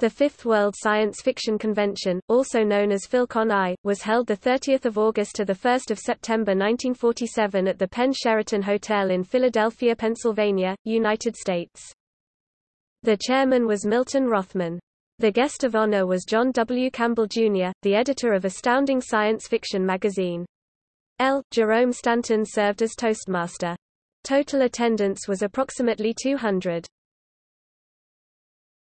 The Fifth World Science Fiction Convention, also known as PhilCon I, was held 30 August to 1 September 1947 at the Penn Sheraton Hotel in Philadelphia, Pennsylvania, United States. The chairman was Milton Rothman. The guest of honor was John W. Campbell, Jr., the editor of Astounding Science Fiction magazine. L. Jerome Stanton served as Toastmaster. Total attendance was approximately 200.